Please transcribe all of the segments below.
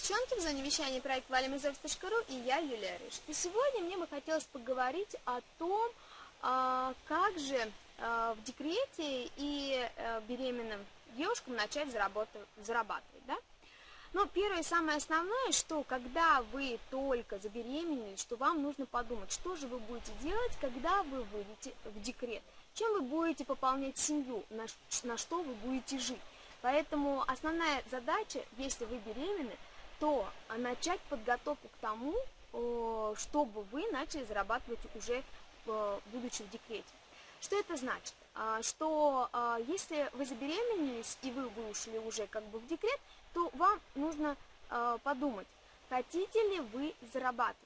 в зоне вещания проект valimizov.ru и я, Юлия Рыж. И сегодня мне бы хотелось поговорить о том, а, как же а, в декрете и э, беременным девушкам начать зарабатывать. Да? Но первое и самое основное, что когда вы только забеременели, что вам нужно подумать, что же вы будете делать, когда вы выйдете в декрет, чем вы будете пополнять семью, на что вы будете жить. Поэтому основная задача, если вы беременны, то начать подготовку к тому, чтобы вы начали зарабатывать уже будучи в декрете. Что это значит? А, что а, если вы забеременелись и вы вышли уже как бы в декрет, то вам нужно а, подумать, хотите ли вы зарабатывать.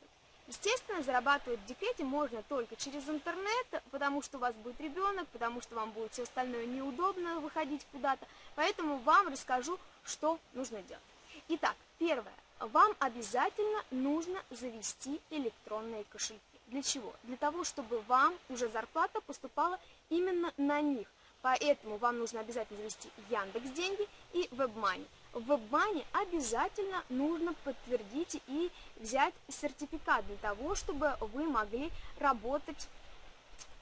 Естественно, зарабатывать в декрете можно только через интернет, потому что у вас будет ребенок, потому что вам будет все остальное неудобно выходить куда-то. Поэтому вам расскажу, что нужно делать. Итак, первое. Вам обязательно нужно завести электронные кошельки. Для чего? Для того, чтобы вам уже зарплата поступала именно на них. Поэтому вам нужно обязательно завести Яндекс деньги и WebMoney. В WebMoney обязательно нужно подтвердить и взять сертификат для того, чтобы вы могли работать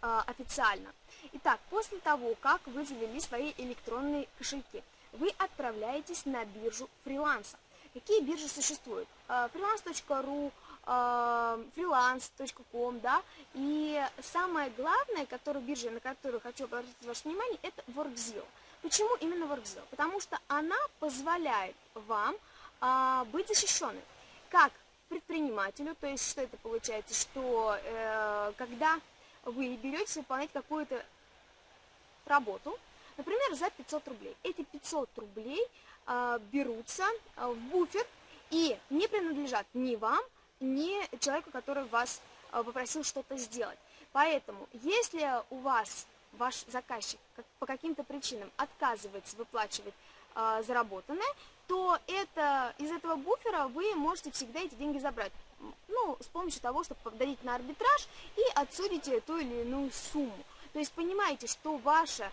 э, официально. Итак, после того, как вы завели свои электронные кошельки, вы отправляетесь на биржу фриланса. Какие биржи существуют? Freelance.ru, freelance.com, да, и самое главное, которую биржа, на которую хочу обратить ваше внимание, это WorkZilla. Почему именно WorkZilla? Потому что она позволяет вам а, быть защищенным. Как предпринимателю, то есть что это получается, что э, когда вы берете выполнять какую-то работу, например, за 500 рублей, эти 500 рублей э, берутся в буфер и не принадлежат ни вам, ни человеку, который вас э, попросил что-то сделать. Поэтому, если у вас ваш заказчик по каким-то причинам отказывается выплачивать э, заработанное, то это, из этого буфера вы можете всегда эти деньги забрать. Ну, с помощью того, чтобы подадите на арбитраж и отсудите ту или иную сумму. То есть понимаете, что ваша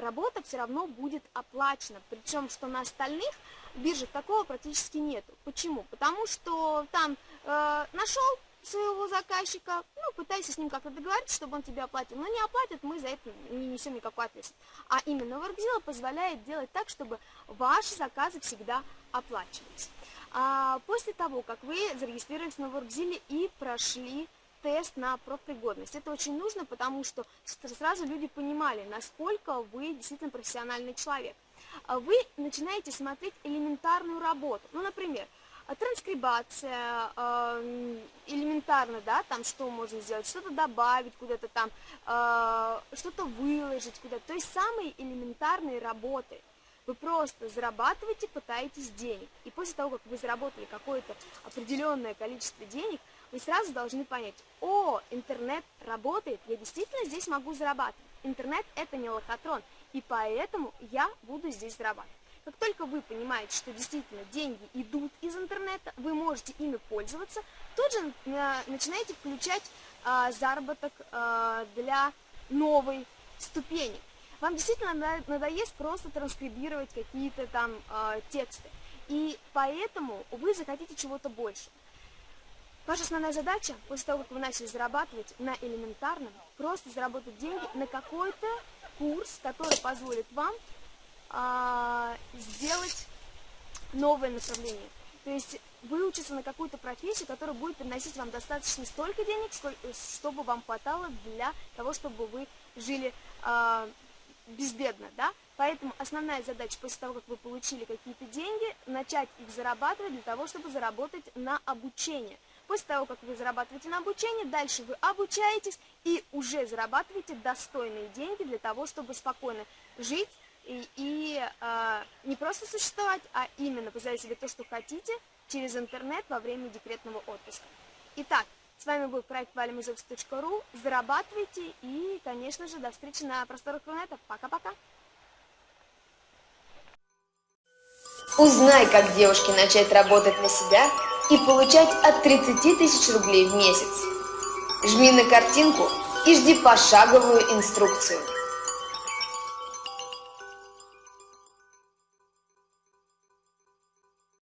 работа все равно будет оплачена. Причем, что на остальных биржах такого практически нету. Почему? Потому что там э, нашел своего заказчика, ну, пытайся с ним как-то договориться, чтобы он тебе оплатил. Но не оплатит, мы за это не несем никакой ответственности. А именно WorkZilla позволяет делать так, чтобы ваши заказы всегда оплачивались. А после того, как вы зарегистрировались на WorkZilla и прошли тест на профпригодность. Это очень нужно, потому что сразу люди понимали, насколько вы действительно профессиональный человек. А вы начинаете смотреть элементарную работу. Ну, например, транскрибация, э, элементарно, да, там что можно сделать, что-то добавить куда-то там, э, что-то выложить куда-то, то есть самые элементарные работы. Вы просто зарабатываете, пытаетесь денег. И после того, как вы заработали какое-то определенное количество денег, вы сразу должны понять, о, интернет работает, я действительно здесь могу зарабатывать. Интернет это не лохотрон, и поэтому я буду здесь зарабатывать. Как только вы понимаете, что действительно деньги идут из интернета, вы можете ими пользоваться, тут же э, начинаете включать а, заработок а, для новой ступени. Вам действительно надоест просто транскрибировать какие-то там а, тексты. И поэтому вы захотите чего-то больше. Ваша основная задача, после того, как вы начали зарабатывать на элементарном, просто заработать деньги на какой-то курс, который позволит вам а, сделать новое направление. То есть выучиться на какую-то профессию, которая будет приносить вам достаточно столько денег, сколько, чтобы вам хватало для того, чтобы вы жили а, безбедно, да? Поэтому основная задача после того, как вы получили какие-то деньги, начать их зарабатывать для того, чтобы заработать на обучение. После того, как вы зарабатываете на обучение, дальше вы обучаетесь и уже зарабатываете достойные деньги для того, чтобы спокойно жить, и, и э, не просто существовать, а именно позволять себе то, что хотите, через интернет во время декретного отпуска. Итак, с вами был проект valimizovs.ru. Зарабатывайте и, конечно же, до встречи на просторах интернета. Пока-пока! Узнай, как девушке начать работать на себя и получать от 30 тысяч рублей в месяц. Жми на картинку и жди пошаговую инструкцию.